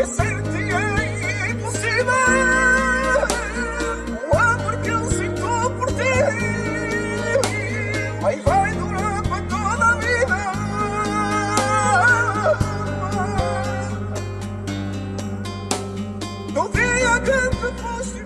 esquecer-te é impossível. O amor que eu sinto por ti vai, vai durar para toda a vida. No dia que te foste